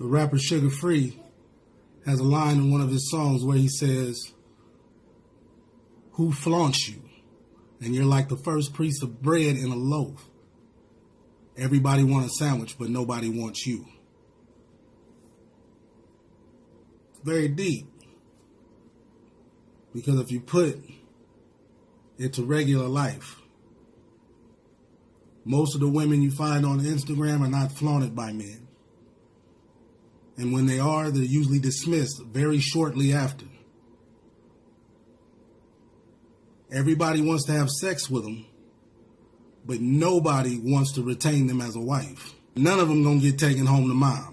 the rapper Suga Free has a line in one of his songs where he says, Who flaunts you? And you're like the first piece of bread in a loaf. Everybody wants a sandwich, but nobody wants you. Very deep. Because if you put it to regular life, most of the women you find on Instagram are not flaunted by men. And when they are, they're usually dismissed very shortly after. Everybody wants to have sex with them, but nobody wants to retain them as a wife. None of them gonna get taken home to mom.